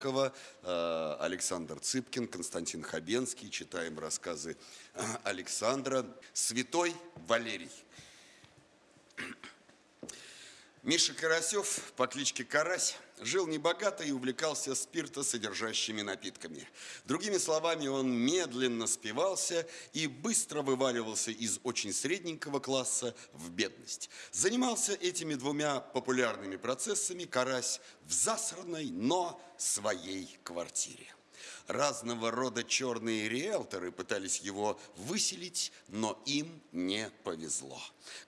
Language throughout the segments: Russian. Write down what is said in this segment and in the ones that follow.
Э, Александр Цыпкин, Константин Хабенский. Читаем рассказы Александра. Святой Валерий. Миша Карасев по кличке Карась жил небогато и увлекался спиртосодержащими напитками. Другими словами, он медленно спивался и быстро вываливался из очень средненького класса в бедность. Занимался этими двумя популярными процессами Карась в засранной, но своей квартире. Разного рода черные риэлторы пытались его выселить, но им не повезло.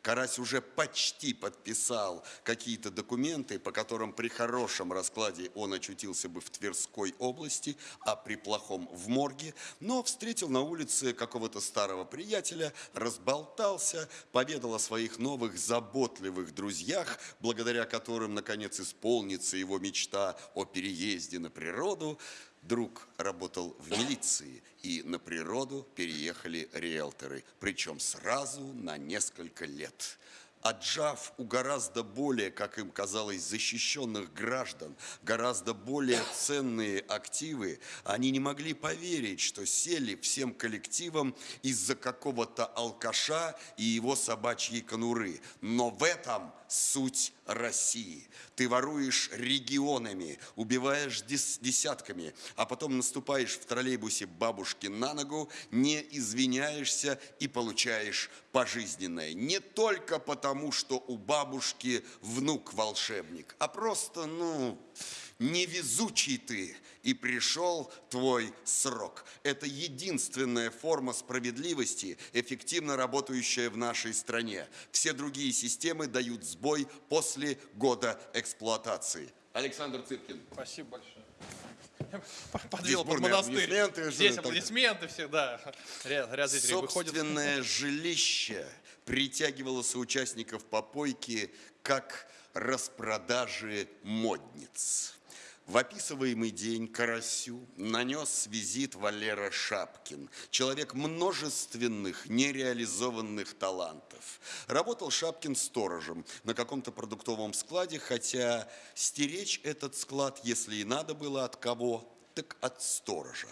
Карась уже почти подписал какие-то документы, по которым при хорошем раскладе он очутился бы в Тверской области, а при плохом в морге, но встретил на улице какого-то старого приятеля, разболтался, поведал о своих новых заботливых друзьях, благодаря которым, наконец, исполнится его мечта о переезде на природу. Друг работал в милиции, и на природу переехали риэлторы, причем сразу на несколько лет отжав у гораздо более, как им казалось, защищенных граждан, гораздо более ценные активы, они не могли поверить, что сели всем коллективом из-за какого-то алкаша и его собачьей конуры. Но в этом суть России. Ты воруешь регионами, убиваешь десятками, а потом наступаешь в троллейбусе бабушки на ногу, не извиняешься и получаешь пожизненное. Не только потому, что у бабушки внук волшебник, а просто, ну, невезучий ты, и пришел твой срок. Это единственная форма справедливости, эффективно работающая в нашей стране. Все другие системы дают сбой после года эксплуатации. Александр Цыпкин. Спасибо большое. Подвел под монастырь. Аплодисменты, Здесь аплодисменты всегда. Ряд, ряд зрителей Собственное выходит. жилище притягивало соучастников попойки как распродажи модниц. В описываемый день Карасю нанес визит Валера Шапкин, человек множественных нереализованных талантов. Работал Шапкин сторожем на каком-то продуктовом складе, хотя стеречь этот склад, если и надо было от кого, так от сторожа.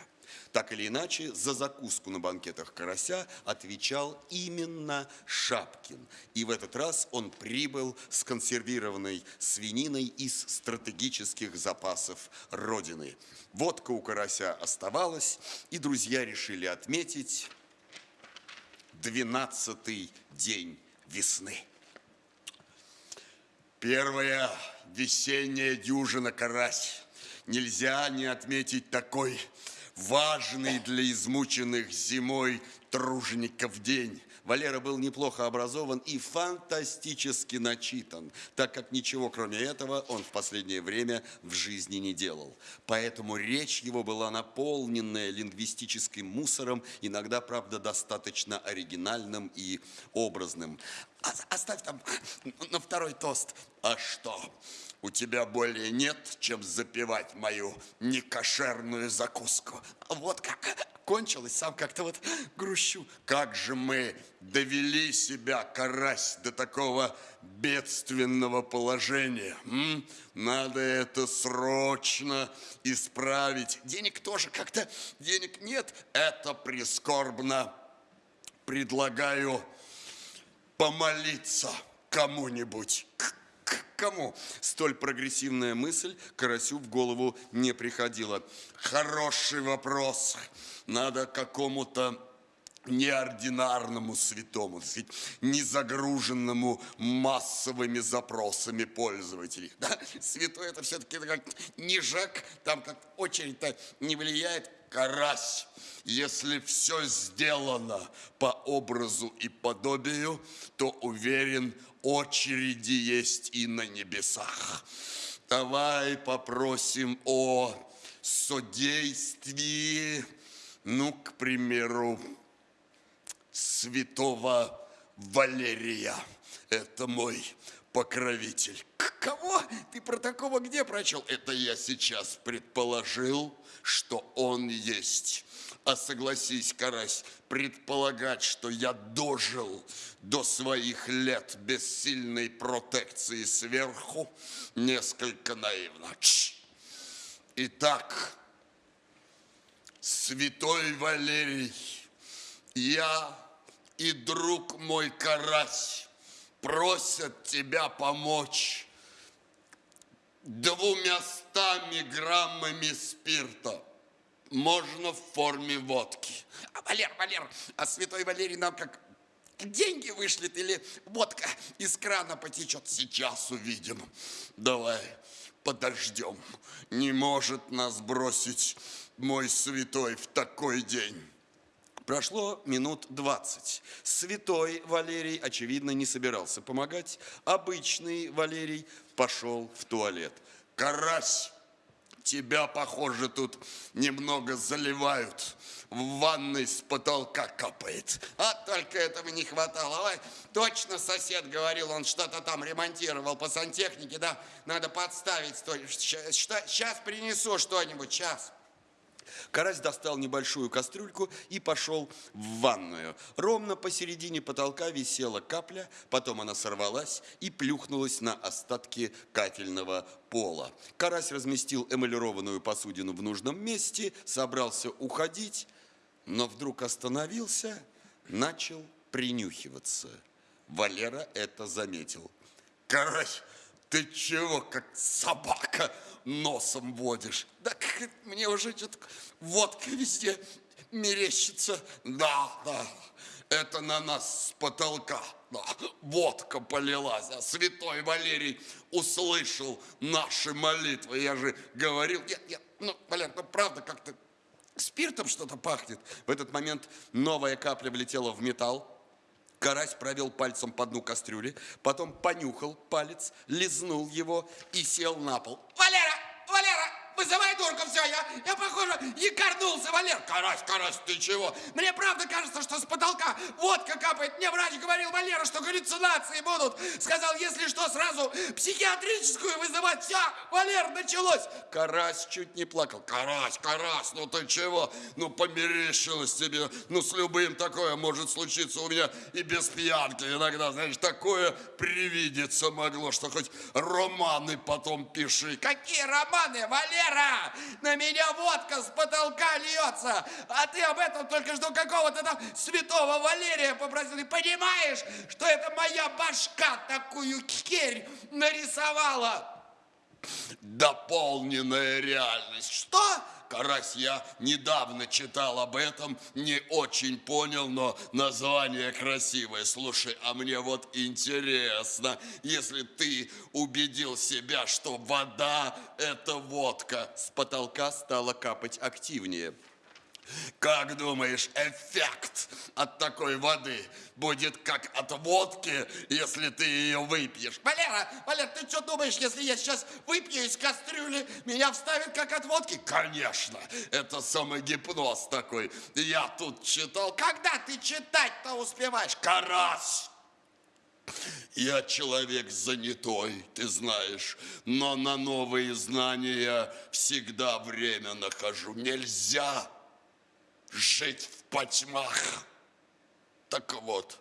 Так или иначе, за закуску на банкетах карася отвечал именно Шапкин. И в этот раз он прибыл с консервированной свининой из стратегических запасов Родины. Водка у карася оставалась, и друзья решили отметить 12 день весны. Первая весенняя дюжина карась. Нельзя не отметить такой важный для измученных зимой тружеников день. Валера был неплохо образован и фантастически начитан, так как ничего кроме этого он в последнее время в жизни не делал. Поэтому речь его была наполненная лингвистическим мусором, иногда, правда, достаточно оригинальным и образным. Оставь там на второй тост. А что? у тебя более нет, чем запивать мою некошерную закуску. Вот как кончилось, сам как-то вот грущу. Как же мы довели себя, карась, до такого бедственного положения. М? Надо это срочно исправить. Денег тоже как-то, денег нет. Это прискорбно. Предлагаю помолиться кому-нибудь кому столь прогрессивная мысль Карасю в голову не приходила. Хороший вопрос. Надо какому-то неординарному святому, так не загруженному массовыми запросами пользователей. Да? Святой это все-таки как нижак, там как очередь-то не влияет. Карась, если все сделано по образу и подобию, то уверен, очереди есть и на небесах. Давай попросим о содействии, ну, к примеру, святого Валерия. Это мой покровитель. Кого? Ты про такого где прочел? Это я сейчас предположил, что он есть. А согласись, Карась, предполагать, что я дожил до своих лет без сильной протекции сверху, несколько наивно. Чш. Итак, святой Валерий, я и друг мой Карась просят тебя помочь двумястами граммами спирта. Можно в форме водки. А, Валер, Валер, а святой Валерий нам как деньги вышлет или водка из крана потечет? Сейчас увидим. Давай подождем. Не может нас бросить мой святой в такой день. Прошло минут двадцать. Святой Валерий, очевидно, не собирался помогать. Обычный Валерий пошел в туалет. Карась, тебя, похоже, тут немного заливают. В ванной с потолка капает. А только этого не хватало. Ой, точно сосед говорил, он что-то там ремонтировал по сантехнике, да? Надо подставить. Сейчас принесу что-нибудь, сейчас. Карась достал небольшую кастрюльку и пошел в ванную. Ровно посередине потолка висела капля, потом она сорвалась и плюхнулась на остатки кафельного пола. Карась разместил эмалированную посудину в нужном месте, собрался уходить, но вдруг остановился, начал принюхиваться. Валера это заметил. Карась, ты чего, как собака, носом водишь? Да мне уже что-то водка везде мерещится. Да, да, это на нас с потолка. Да, водка полилась, а святой Валерий услышал наши молитвы. Я же говорил, нет, нет, ну, Валер, ну правда как-то спиртом что-то пахнет. В этот момент новая капля влетела в металл, Карась провел пальцем по дну кастрюли, потом понюхал палец, лизнул его и сел на пол. Валера! Вызывай дурка, все, я, я похоже, якорнулся, Валер. Карась, Карась, ты чего? Мне правда кажется, что с потолка водка капает. Мне врач говорил, Валера, что галлюцинации будут. Сказал, если что, сразу психиатрическую вызывать. Все, Валер, началось. Карась чуть не плакал. Карась, Карась, ну ты чего? Ну померещилось тебе. Ну с любым такое может случиться у меня и без пьянки иногда. Знаешь, такое привидеться могло, что хоть романы потом пиши. Какие романы, Валер? Вера, на меня водка с потолка льется, а ты об этом только что какого-то там святого Валерия попросил. И понимаешь, что это моя башка такую херь нарисовала? Дополненная реальность. Что? Карась, я недавно читал об этом, не очень понял, но название красивое. Слушай, а мне вот интересно, если ты убедил себя, что вода – это водка, с потолка стала капать активнее. Как думаешь, эффект от такой воды будет как от водки, если ты ее выпьешь? Валера, Валера, ты что думаешь, если я сейчас выпью из кастрюли, меня вставит как от водки? Конечно, это самогипноз такой. Я тут читал. Когда ты читать-то успеваешь? Карась! Я человек занятой, ты знаешь, но на новые знания всегда время нахожу. Нельзя жить в потьмах. Так вот,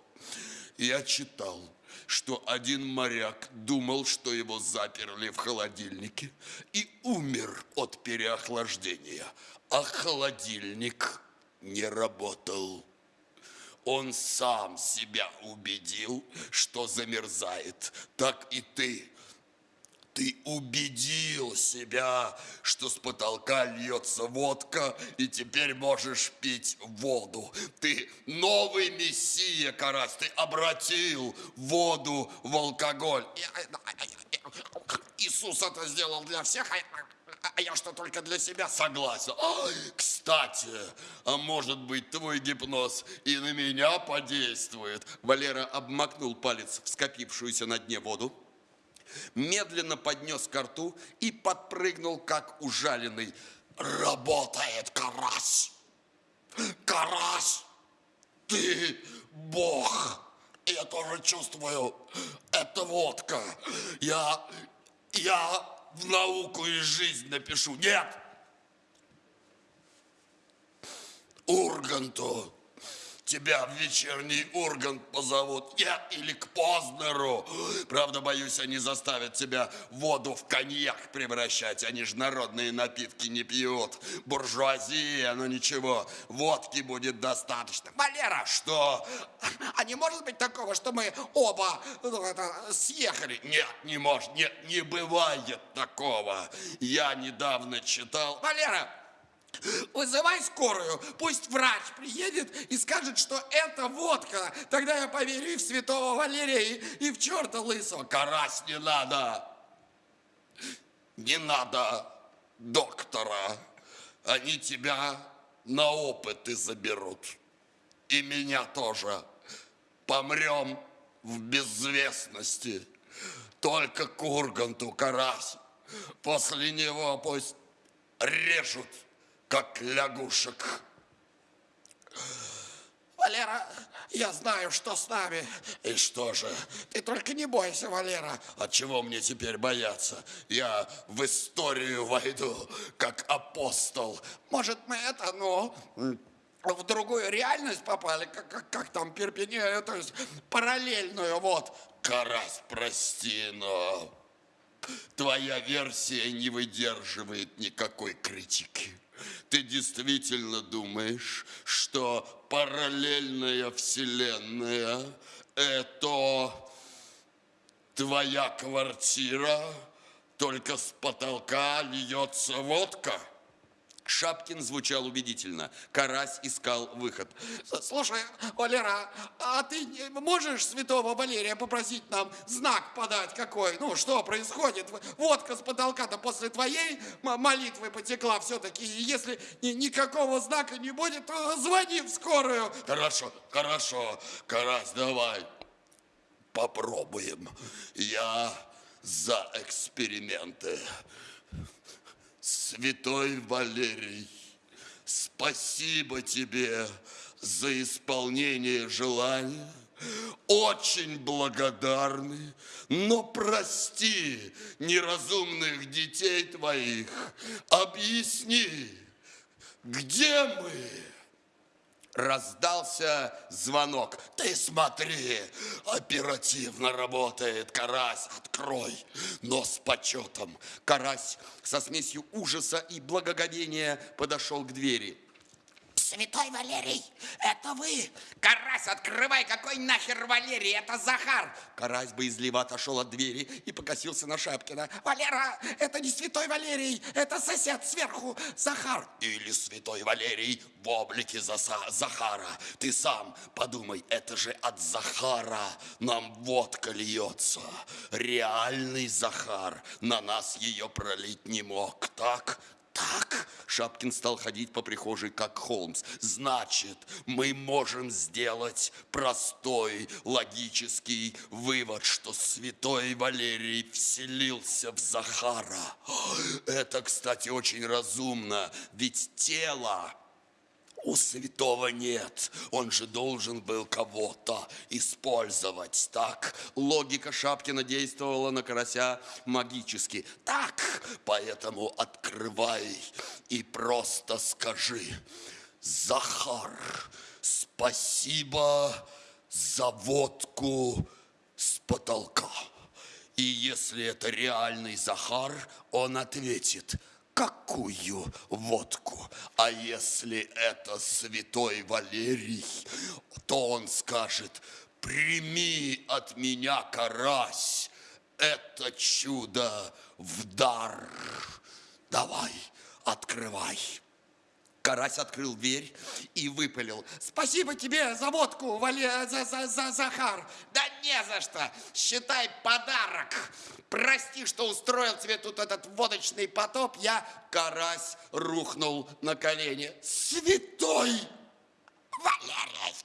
я читал, что один моряк думал, что его заперли в холодильнике и умер от переохлаждения, а холодильник не работал. Он сам себя убедил, что замерзает. Так и ты ты убедил себя, что с потолка льется водка, и теперь можешь пить воду. Ты новый мессия, Карась, ты обратил воду в алкоголь. Иисус это сделал для всех, а, а я что, только для себя? Согласен. Ой, кстати, а может быть твой гипноз и на меня подействует? Валера обмакнул палец в скопившуюся на дне воду, медленно поднес ко рту и подпрыгнул, как ужаленный. Работает карась! Карась! Ты бог! Я тоже чувствую, это водка. Я, я в науку и жизнь напишу. Нет! Урганту тебя в вечерний Ургант позовут. Я или к Познеру. Правда, боюсь, они заставят тебя воду в коньяк превращать. Они же народные напитки не пьют. Буржуазия, но ничего, водки будет достаточно. Валера! Что? А не может быть такого, что мы оба ну, это, съехали? Нет, не может, нет, не бывает такого. Я недавно читал... Валера, Вызывай скорую, пусть врач приедет и скажет, что это водка. Тогда я поверю и в святого Валерия, и, в черта лысого. Карась, не надо. Не надо доктора. Они тебя на опыты заберут. И меня тоже. Помрем в безвестности. Только Курганту, Карась. После него пусть режут как лягушек. Валера, я знаю, что с нами. И что же? Ты только не бойся, Валера. От чего мне теперь бояться? Я в историю войду, как апостол. Может, мы это, ну, в другую реальность попали, как, как, как там Перпине, то есть параллельную, вот. Карась, прости, но твоя версия не выдерживает никакой критики. Ты действительно думаешь, что параллельная вселенная – это твоя квартира, только с потолка льется водка? Шапкин звучал убедительно. Карась искал выход. Слушай, Валера, а ты можешь святого Валерия попросить нам знак подать какой? Ну, что происходит? Водка с потолка-то после твоей молитвы потекла все-таки. Если никакого знака не будет, то звони в скорую. Хорошо, хорошо. Карась, давай попробуем. Я за эксперименты. Святой Валерий, спасибо тебе за исполнение желания. Очень благодарны, но прости неразумных детей твоих. Объясни, где мы? Раздался звонок. Ты смотри, оперативно работает Карась, открой. Но с почетом. Карась со смесью ужаса и благоговения подошел к двери. Святой Валерий, это вы? Карась, открывай, какой нахер Валерий? Это Захар. Карась боязливо отошел от двери и покосился на Шапкина. Валера, это не Святой Валерий, это сосед сверху, Захар. Или Святой Валерий в облике Заса Захара. Ты сам подумай, это же от Захара нам водка льется. Реальный Захар на нас ее пролить не мог, так? Так, Шапкин стал ходить по прихожей, как Холмс. Значит, мы можем сделать простой логический вывод, что святой Валерий вселился в Захара. Это, кстати, очень разумно, ведь тело у святого нет. Он же должен был кого-то использовать. Так, логика Шапкина действовала на карася магически. Так, поэтому открывай и просто скажи. Захар, спасибо за водку с потолка. И если это реальный Захар, он ответит – какую водку? А если это святой Валерий, то он скажет, прими от меня карась, это чудо в дар. Давай, открывай. Карась открыл дверь и выпалил. Спасибо тебе за водку, Вале, за, за, за Захар. Да не за что. Считай подарок. Прости, что устроил тебе тут этот водочный потоп. Я... Карась рухнул на колени. Святой Валерий!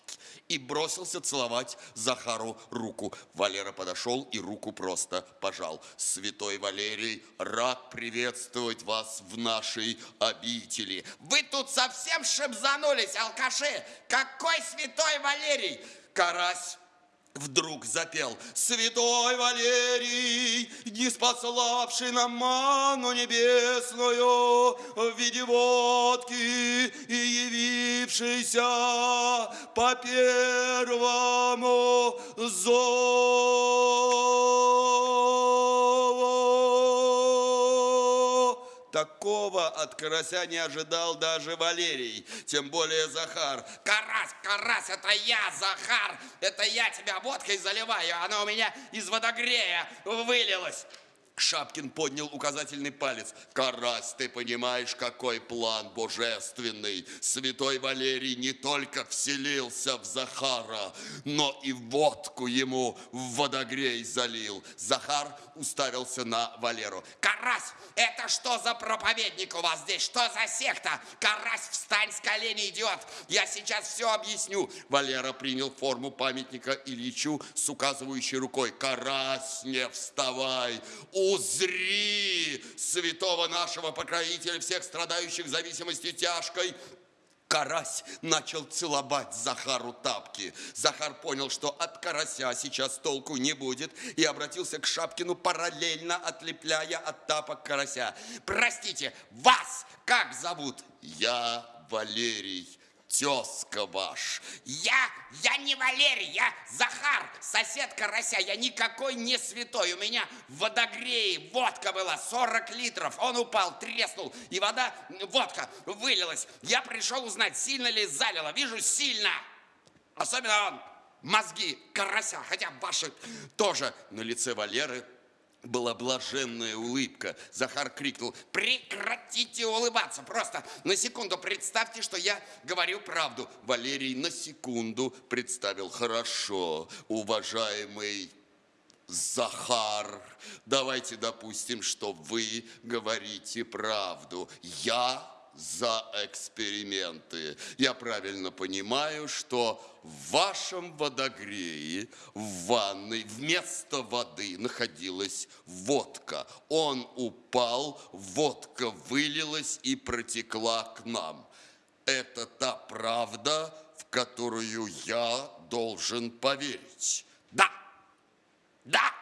И бросился целовать Захару руку. Валера подошел и руку просто пожал. Святой Валерий, рад приветствовать вас в нашей обители. Вы тут совсем шибзанулись, алкаши? Какой святой Валерий? Карась вдруг запел Святой Валерий, не спаславший нам ману небесную в виде водки и явившийся по первому зову. Такого от карася не ожидал даже Валерий, тем более Захар. Карась, карась, это я, Захар. Это я тебя водкой заливаю. Она у меня из водогрея вылилась. Шапкин поднял указательный палец. «Карась, ты понимаешь, какой план божественный? Святой Валерий не только вселился в Захара, но и водку ему в водогрей залил». Захар уставился на Валеру. Карась, это что за проповедник у вас здесь? Что за секта? Карась, встань с колени, идиот. Я сейчас все объясню. Валера принял форму памятника Ильичу с указывающей рукой. «Карась, не вставай! Узри святого нашего покровителя всех страдающих зависимостью тяжкой!» Карась начал целовать Захару тапки. Захар понял, что от карася сейчас толку не будет, и обратился к Шапкину, параллельно отлепляя от тапок карася. Простите, вас как зовут? Я Валерий тезка ваш. Я, я не Валерий, я Захар, сосед Карася. Я никакой не святой. У меня в водогрее водка была 40 литров. Он упал, треснул, и вода, водка вылилась. Я пришел узнать, сильно ли залило. Вижу, сильно. Особенно он, мозги Карася, хотя ваши тоже. На лице Валеры была блаженная улыбка. Захар крикнул, прекратите улыбаться, просто на секунду представьте, что я говорю правду. Валерий на секунду представил, хорошо, уважаемый Захар, давайте допустим, что вы говорите правду. Я за эксперименты. Я правильно понимаю, что в вашем водогрее в ванной вместо воды находилась водка. Он упал, водка вылилась и протекла к нам. Это та правда, в которую я должен поверить. Да, да,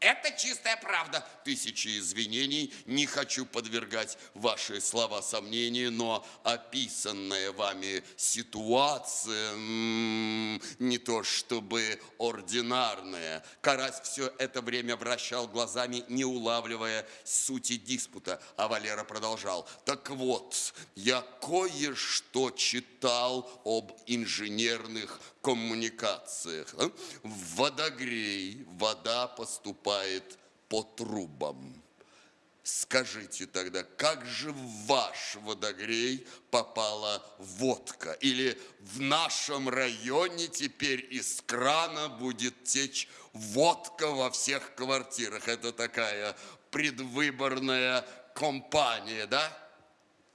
это чистая правда. Тысячи извинений. Не хочу подвергать ваши слова сомнению, но описанная вами ситуация не то чтобы ординарная. Карась все это время вращал глазами, не улавливая сути диспута. А Валера продолжал. Так вот, я кое-что читал об инженерных коммуникациях. В водогрей вода поступает по трубам. Скажите тогда, как же в ваш водогрей попала водка? Или в нашем районе теперь из крана будет течь водка во всех квартирах? Это такая предвыборная компания, да?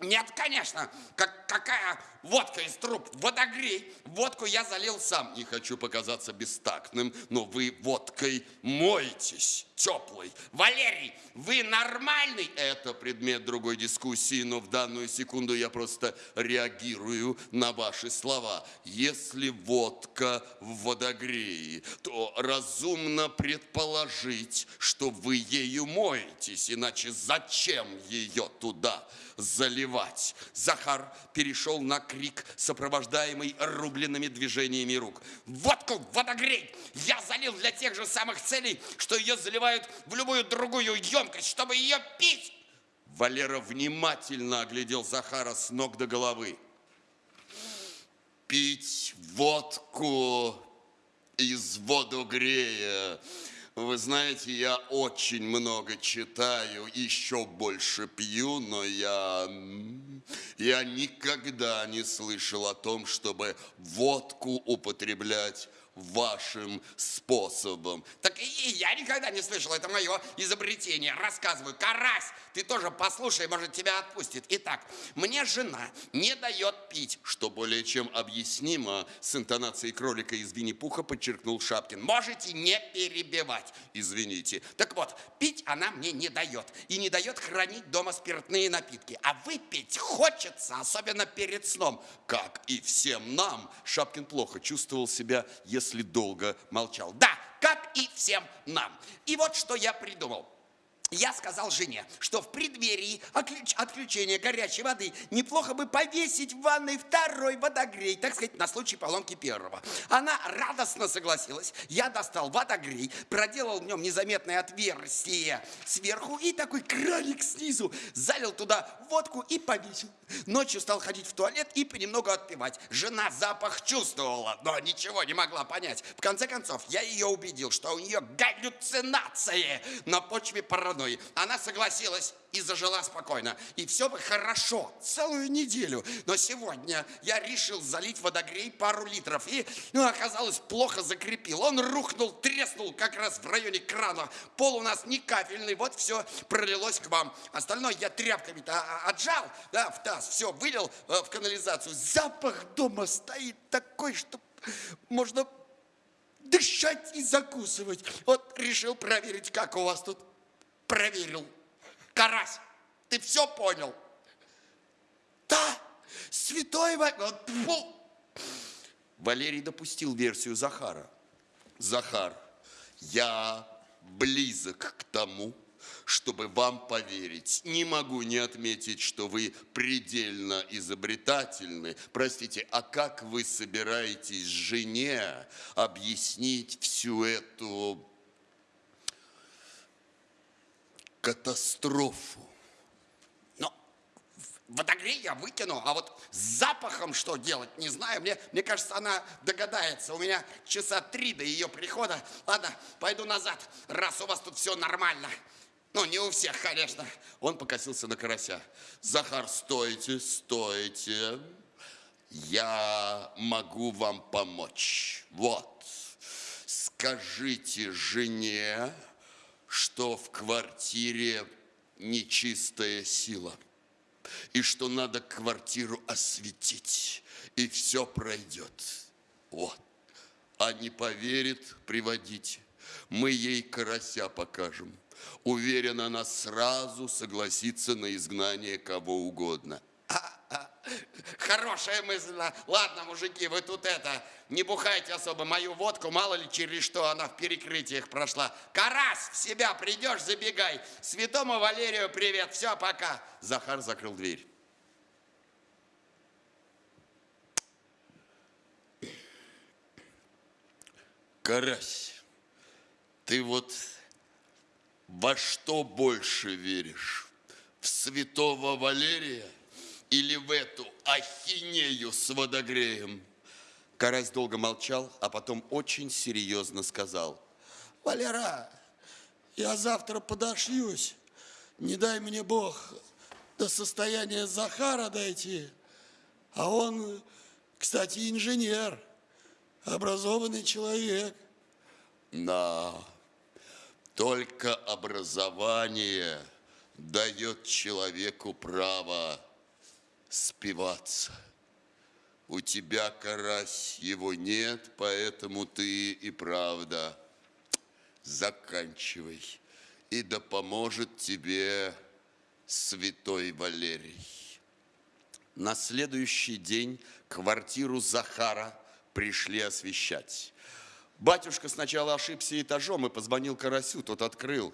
Нет, конечно. Как, какая водка из труб? Водогрей. Водку я залил сам. Не хочу показаться бестактным, но вы водкой моетесь теплой. Валерий, вы нормальный? Это предмет другой дискуссии, но в данную секунду я просто реагирую на ваши слова. Если водка в водогрее, то разумно предположить, что вы ею моетесь, иначе зачем ее туда заливать? Захар перешел на крик, сопровождаемый рубленными движениями рук. Водку водогрей я залил для тех же самых целей, что ее заливают в любую другую емкость, чтобы ее пить. Валера внимательно оглядел Захара с ног до головы. Пить водку из водогрея. Вы знаете, я очень много читаю, еще больше пью, но я, я никогда не слышал о том, чтобы водку употреблять вашим способом. Так и я никогда не слышал, это мое изобретение. Рассказываю, карась, ты тоже послушай, может тебя отпустит. Итак, мне жена не дает пить. Что более чем объяснимо, с интонацией кролика из Винни-Пуха подчеркнул Шапкин. Можете не перебивать. Извините. Так вот, пить она мне не дает. И не дает хранить дома спиртные напитки. А выпить хочется, особенно перед сном. Как и всем нам. Шапкин плохо чувствовал себя, если после долго молчал. Да, как и всем нам. И вот что я придумал. Я сказал жене, что в преддверии отключения горячей воды неплохо бы повесить в ванной второй водогрей, так сказать, на случай поломки первого. Она радостно согласилась. Я достал водогрей, проделал в нем незаметное отверстие сверху и такой краник снизу, залил туда водку и повесил. Ночью стал ходить в туалет и понемногу отпивать. Жена запах чувствовала, но ничего не могла понять. В конце концов, я ее убедил, что у нее галлюцинации на почве паранойи одной. Она согласилась и зажила спокойно. И все бы хорошо, целую неделю. Но сегодня я решил залить водогрей пару литров. И, ну, оказалось, плохо закрепил. Он рухнул, треснул как раз в районе крана. Пол у нас не кафельный, вот все пролилось к вам. Остальное я тряпками-то отжал, да, в таз, все, вылил э, в канализацию. Запах дома стоит такой, что можно дышать и закусывать. Вот решил проверить, как у вас тут проверил. Карась, ты все понял? Да, святой Валерий. Валерий допустил версию Захара. Захар, я близок к тому, чтобы вам поверить. Не могу не отметить, что вы предельно изобретательны. Простите, а как вы собираетесь жене объяснить всю эту катастрофу. Но водогрей я выкину, а вот с запахом что делать, не знаю. Мне, мне кажется, она догадается. У меня часа три до ее прихода. Ладно, пойду назад, раз у вас тут все нормально. Ну, не у всех, конечно. Он покосился на карася. Захар, стойте, стойте. Я могу вам помочь. Вот. Скажите жене, что в квартире нечистая сила, и что надо квартиру осветить, и все пройдет. Вот. А не поверит, приводите. Мы ей карася покажем. Уверен, она сразу согласится на изгнание кого угодно. Хорошая мысль. Ладно, мужики, вы тут это, не бухайте особо мою водку, мало ли через что она в перекрытиях прошла. Карась, в себя придешь, забегай. Святому Валерию привет, все, пока. Захар закрыл дверь. Карась, ты вот во что больше веришь? В святого Валерия – или в эту ахинею с водогреем? Карась долго молчал, а потом очень серьезно сказал. Валера, я завтра подошьюсь. Не дай мне Бог до состояния Захара дойти. А он, кстати, инженер, образованный человек. Да, только образование дает человеку право спиваться. У тебя, карась, его нет, поэтому ты и правда заканчивай. И да поможет тебе святой Валерий. На следующий день квартиру Захара пришли освещать. Батюшка сначала ошибся этажом и позвонил Карасю, тот открыл.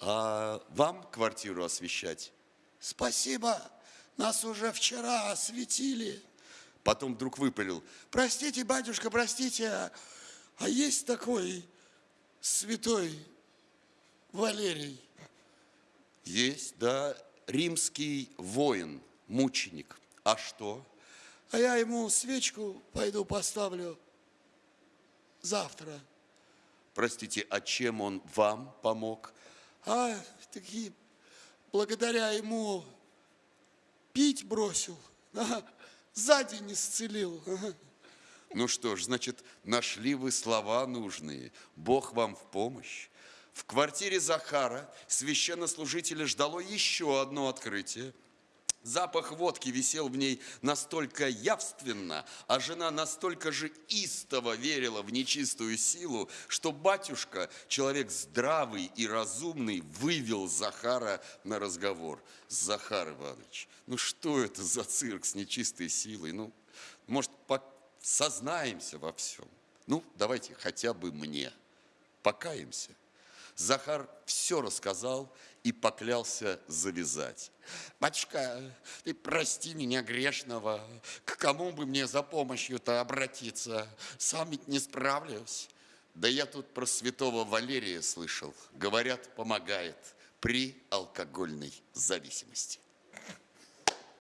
А вам квартиру освещать? Спасибо, нас уже вчера осветили. Потом вдруг выпалил. Простите, батюшка, простите, а, а есть такой святой Валерий? Есть, да, римский воин, мученик. А что? А я ему свечку пойду поставлю завтра. Простите, а чем он вам помог? А, такие, благодаря ему пить бросил, ага, за день исцелил. Ага. Ну что ж, значит, нашли вы слова нужные. Бог вам в помощь. В квартире Захара священнослужителя ждало еще одно открытие – Запах водки висел в ней настолько явственно, а жена настолько же истово верила в нечистую силу, что батюшка, человек здравый и разумный, вывел Захара на разговор. Захар Иванович, ну что это за цирк с нечистой силой? Ну, может, сознаемся во всем? Ну, давайте хотя бы мне. Покаемся. Захар все рассказал и поклялся завязать. Батюшка, ты прости меня грешного. К кому бы мне за помощью-то обратиться? Сам ведь не справлюсь. Да я тут про святого Валерия слышал. Говорят, помогает при алкогольной зависимости.